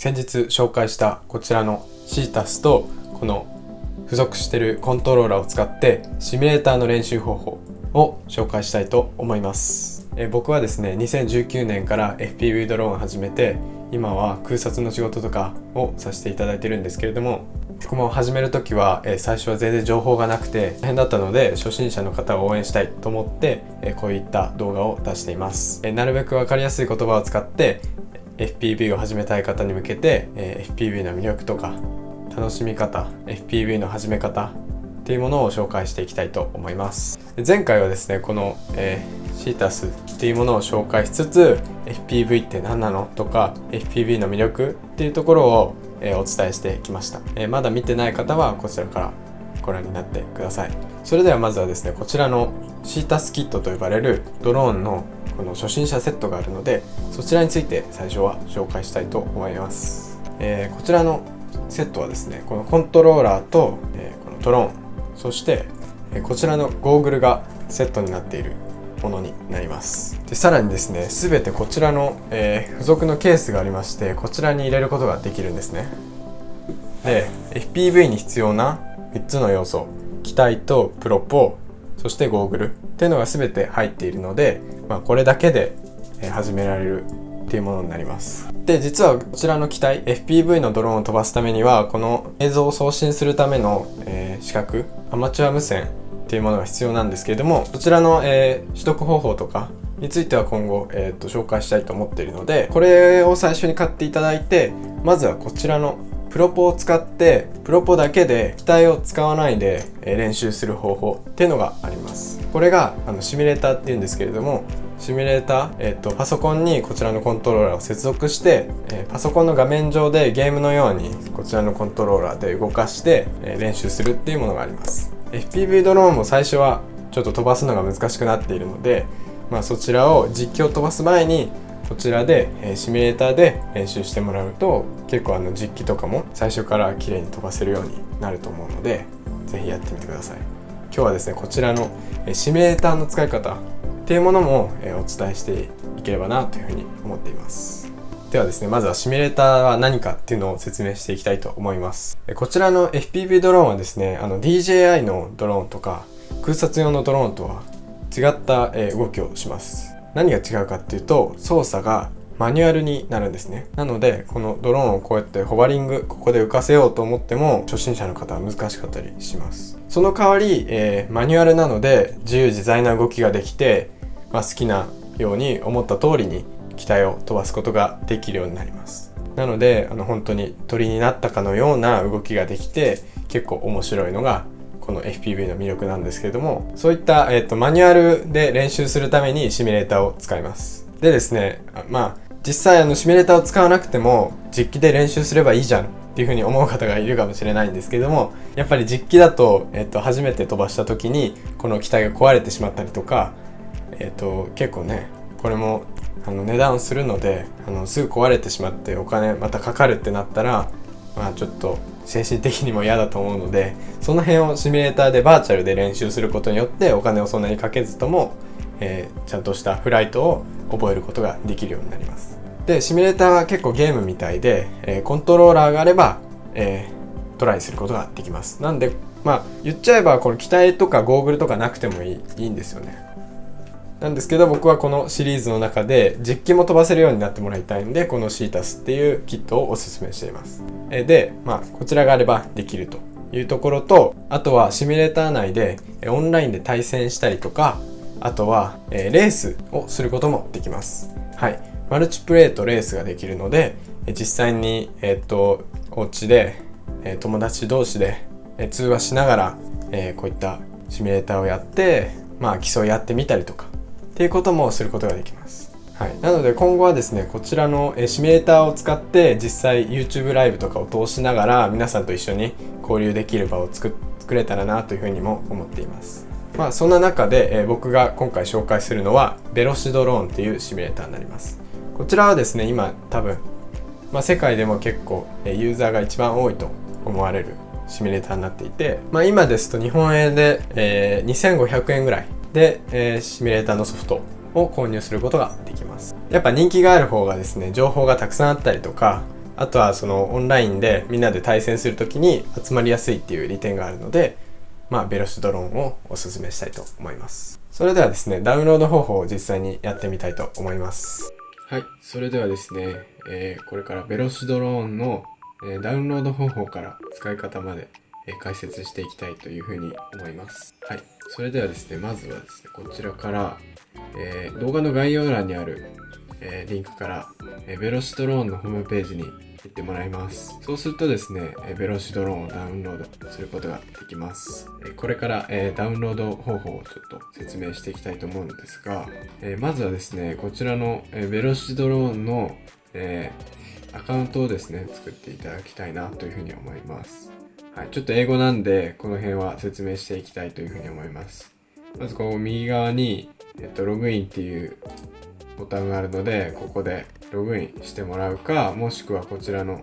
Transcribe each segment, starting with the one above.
先日紹介したこちらのシータスとこの付属してるコントローラーを使ってシミュレーターの練習方法を紹介したいと思います。え僕はですね2019年から FPV ドローンを始めて今は空撮の仕事とかをさせていただいてるんですけれども僕も始める時は、え最初は全然情報がなくて大変だったので初心者の方を応援したいと思って、えこういった動画を出しています、えなるべく分かりやすい言葉を使って FPV を始めたい方に向けて、え FPV の魅力とか楽しみ方 FPV の始め方っていうものを紹介していきたいと思います。前回はですねこの、えー、シータスっていうものを紹介しつつ FPV って何なのとか FPV の魅力っていうところをえお伝えしてきました、えまだ見てない方はこちらからご覧になってください。それではまずはですねこちらのシータスキットと呼ばれるドローンのの初心者セットがあるのでそちらについて最初は紹介したいと思います、えー、こちらのセットはですねこのコントローラーと、えー、このドローン。そして、えこちらのゴーグルがセットになっているものになります。でさらにですね全てこちらの、えー、付属のケースがありましてこちらに入れることができるんですね。で FPV に必要な3つの要素機体とプロポそしてゴーグルっていうのが全て入っているので、まあ、これだけで始められるっていうものになります。で実はこちらの機体 FPV のドローンを飛ばすためにはこの映像を送信するための、えー、資格アマチュア無線っていうものが必要なんですけれどもそちらの、えー、取得方法とかについては今後、えーと、紹介したいと思っているのでこれを最初に買っていただいてまずはこちらのプロポを使ってプロポだけで機体を使わないで練習する方法っていうのがあります。これがあのシミュレーターっていうんですけれどもシミュレーター、えっと、パソコンにこちらのコントローラーを接続して、え、パソコンの画面上でゲームのようにこちらのコントローラーで動かして、え、練習するっていうものがあります。FPV ドローンも最初はちょっと飛ばすのが難しくなっているので、まあ、そちらを実況飛ばす前にこちらで、え、シミュレーターで練習してもらうと結構あの実機とかも最初から綺麗に飛ばせるようになると思うので是非やってみてください今日はですねこちらの、えシミュレーターの使い方っていうものも、えお伝えしていければなというふうに思っていますではですね、まずはシミュレーターは何かっていうのを説明していきたいと思います。こちらの FPV ドローンはですね、あの DJI のドローンとか空撮用のドローンとは違ったえ動きをします。何が違うかっていうと、操作がマニュアルになるんですね。なので、このドローンをこうやってホバリング、ここで浮かせようと思っても、初心者の方は難しかったりします。その代わり、えー、マニュアルなので、自由自在な動きができて、まあ、好きなように思った通りに機体を飛ばすことができるようになりますなのであの本当に鳥になったかのような動きができて結構面白いのがこの FPV の魅力なんですけれどもそういった、えーと、マニュアルで練習するためにシミュレーターを使います。でですねまあ実際あのシミュレーターを使わなくても実機で練習すればいいじゃんっていうふうに思う方がいるかもしれないんですけどもやっぱり実機だと,、えーと、初めて飛ばした時にこの機体が壊れてしまったりとか、えーと結構ねこれもあの値段するのであのすぐ壊れてしまってお金またかかるってなったらまあちょっと精神的にも嫌だと思うのでその辺をシミュレーターでバーチャルで練習することによってお金をそんなにかけずとも、えー、ちゃんとしたフライトを覚えることができるようになります。でシミュレーターは結構ゲームみたいで、えー、コントローラーがあれば、えー、トライすることができます。なんでまあ言っちゃえばこの機体とかゴーグルとかなくてもいいいいんですよね。なんですけど僕はこのシリーズの中で実機も飛ばせるようになってもらいたいんでこのシータスっていうキットをおすすめしています。でまあこちらがあればできるというところとあとはシミュレーター内でオンラインで対戦したりとかあとはレースをすることもできます。はい。マルチプレイとレースができるので実際にえっとお家で友達同士で通話しながらこういったシミュレーターをやってまあ競い合ってみたりとか。っていうこともすることができます。はい、なので今後はですねこちらのシミュレーターを使って実際 YouTube ライブとかを通しながら皆さんと一緒に交流できる場を作作れたらなというふうにも思っています。まあそんな中で、え僕が今回紹介するのはベロシドローンっていうシミュレーターになります。こちらはですね今多分、まあ、世界でも結構ユーザーが一番多いと思われるシミュレーターになっていて、まあ、今ですと日本円で、えー、2500円ぐらいで、えー、シミュレーターのソフトを購入することができますやっぱ人気がある方がですね情報がたくさんあったりとかあとはそのオンラインでみんなで対戦する時に集まりやすいっていう利点があるので、まあ、ベロシドローンをおすすめしたいと思います。それではですね、ダウンロード方法を実際にやってみたいと思います。はい、それではですね、えー、これからベロシドローンの、えー、ダウンロード方法から使い方まで、解説していきたいというふうに思います。はい、それではですね、まずはですね、こちらから、え動画の概要欄にある、えリンクから、えベロシドローンのホームページに行ってもらいます。そうするとですねえベロシドローンをダウンロードすることができます。えこれからえダウンロード方法をちょっと説明していきたいと思うんですがえまずはですねこちらのえベロシドローンのえアカウントをですね作っていただきたいなというふうに思います。はい、ちょっと英語なんでこの辺は説明していきたいというふうに思います。まずこう右側に、えっと、ログインっていうボタンがあるのでここでログインしてもらうかもしくはこちらの、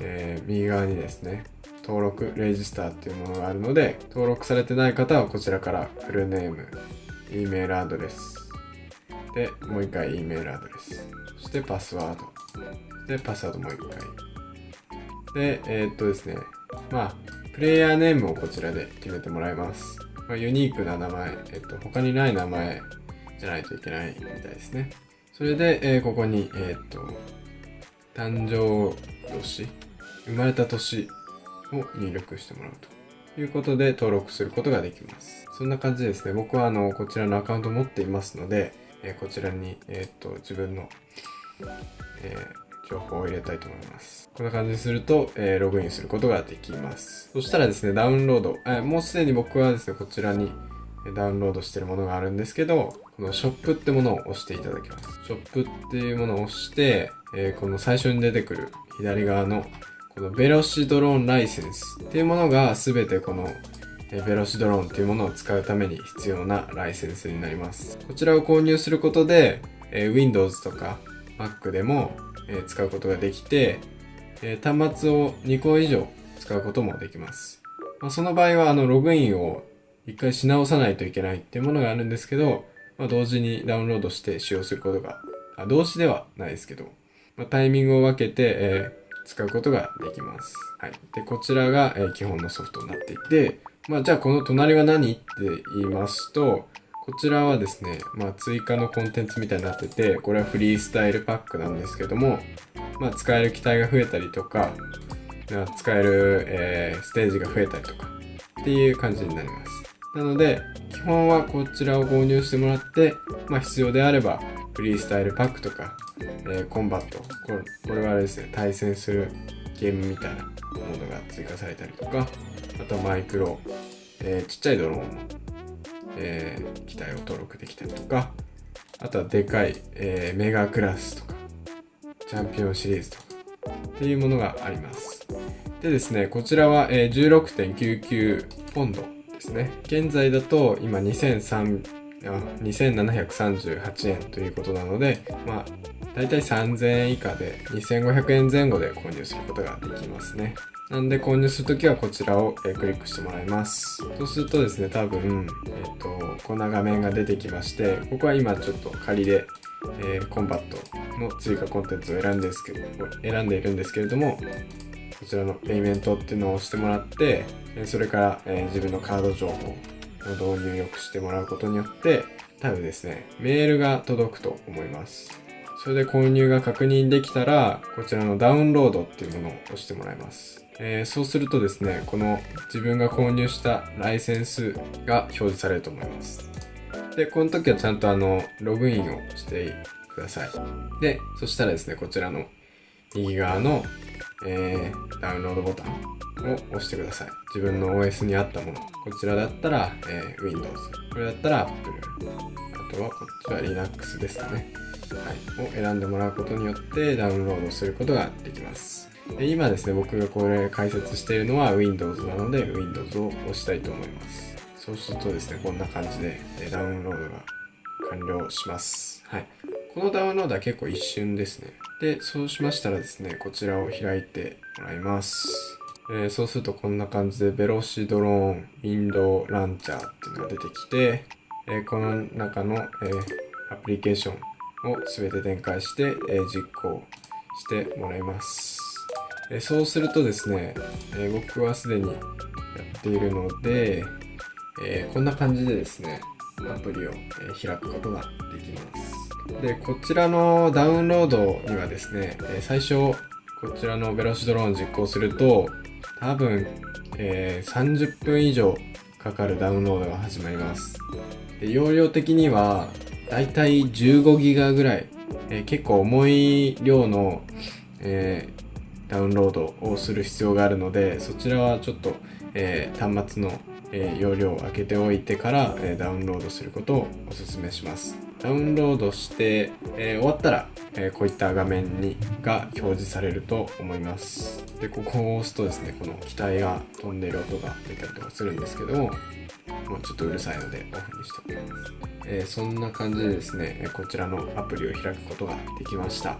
えー、右側にですね登録レジスターっていうものがあるので登録されてない方はこちらからフルネーム E メールアドレス。でもう一回 E メールアドレス。そしてパスワード。でパスワードもう一回。でえー、っとですねまあプレイヤーネームをこちらで決めてもらいます、まあ、ユニークな名前、えっと、他にない名前じゃないといけないみたいですねそれで、えー、ここに、えー、っと、誕生年、生まれた年を入力してもらうということで登録することができます。そんな感じですね。僕はあの、こちらのアカウント持っていますので、えー、こちらに、え、っと、自分の、えー、情報を入れたいと思います。こんな感じにすると、えー、ログインすることができます。そしたらですね、ダウンロード、え、もうすでに僕はですね、こちらにダウンロードしてるものがあるんですけど、このショップってものを押していただきます。ショップっていうものを押して、えー、この最初に出てくる左側のこのベロシドローンライセンスっていうものが全てこのベロシドローンっていうものを使うために必要なライセンスになります。こちらを購入することで、え、Windows とか Mac でも、え、使うことができて、え、端末を2個以上使うこともできます。まあ、その場合はあのログインを一回し直さないといけないっていうものがあるんですけど、まあ、同時にダウンロードして使用することが、あ同時ではないですけど、まあ、タイミングを分けて、えー、使うことができます。はい。で、こちらが、えー、基本のソフトになっていて、まあ、じゃあこの隣は何って言いますと、こちらはですね、まあ、追加のコンテンツみたいになってて、これはフリースタイルパックなんですけども、まあ、使える機体が増えたりとか、使える、えー、ステージが増えたりとかっていう感じになります。なので、基本はこちらを購入してもらって、まあ、必要であれば、フリースタイルパックとか、えー、コンバットこれ、これはあれですね、対戦するゲームみたいなものが追加されたりとか、あとマイクロ、えー、ちっちゃいドローン、えー、機体を登録できたりとか、あとはでかい、えー、メガクラスとか、チャンピオンシリーズとか、っていうものがあります。でですね、こちらは、えー、16.99ポンドですね。現在だと今2738円ということなので、まあ、だいたい3000円以下で2500円前後で購入することができますね。なんで購入するときはこちらを、えクリックしてもらいます。そうするとですね、多分、えっ、ー、と、こんな画面が出てきまして、ここは今ちょっと仮で、えー、コンバットの追加コンテンツを選んですけど選んでいるんですけれども、こちらのペイメントっていうのを押してもらって、それから、え自分のカード情報の導入よくしてもらうことによって、多分ですね、メールが届くと思います。それで購入が確認できたら、こちらのダウンロードっていうものを押してもらいます。えー、そうするとですね、この自分が購入したライセンスが表示されると思います。で、この時はちゃんとあの、ログインをしてください。で、そしたらですね、こちらの右側のえー、ダウンロードボタンを押してください。自分の OS に合ったもの。こちらだったら、えー、Windows。これだったら Apple。あとはこっちは Linux ですかね。はい。を選んでもらうことによってダウンロードすることができます。で今ですね、僕がこれ解説しているのは Windows なので Windows を押したいと思います。そうするとですね、こんな感じでダウンロードが完了します。はい。このダウンロードは結構一瞬ですね。で、そうしましたらですね、こちらを開いてもらいます。えー、そうするとこんな感じで、ベロシドローン、ウィンドウランチャーっていうのが出てきて、えー、この中の、えー、アプリケーションを全て展開して、え実行してもらいますえそうするとですね、え僕はすでにやっているので、えこんな感じでですねアプリを開くことができます。でこちらのダウンロードにはですね最初こちらのベロシドローン実行すると多分、えー、30分以上かかるダウンロードが始まります。で容量的にはだいたい15ギガぐらい、えー、結構重い量の、え、ダウンロードをする必要があるのでそちらはちょっと、え端末のえ、容量を開けておいてから、え、ダウンロードすることをお勧めします。ダウンロードして、え、終わったら、えこういった画面にが表示されると思います。で、ここを押すとですね、この機体が飛んでる音が出たりとかするんですけども、もうちょっとうるさいのでオフにしておきます。えーそんな感じでですね、こちらのアプリを開くことができました。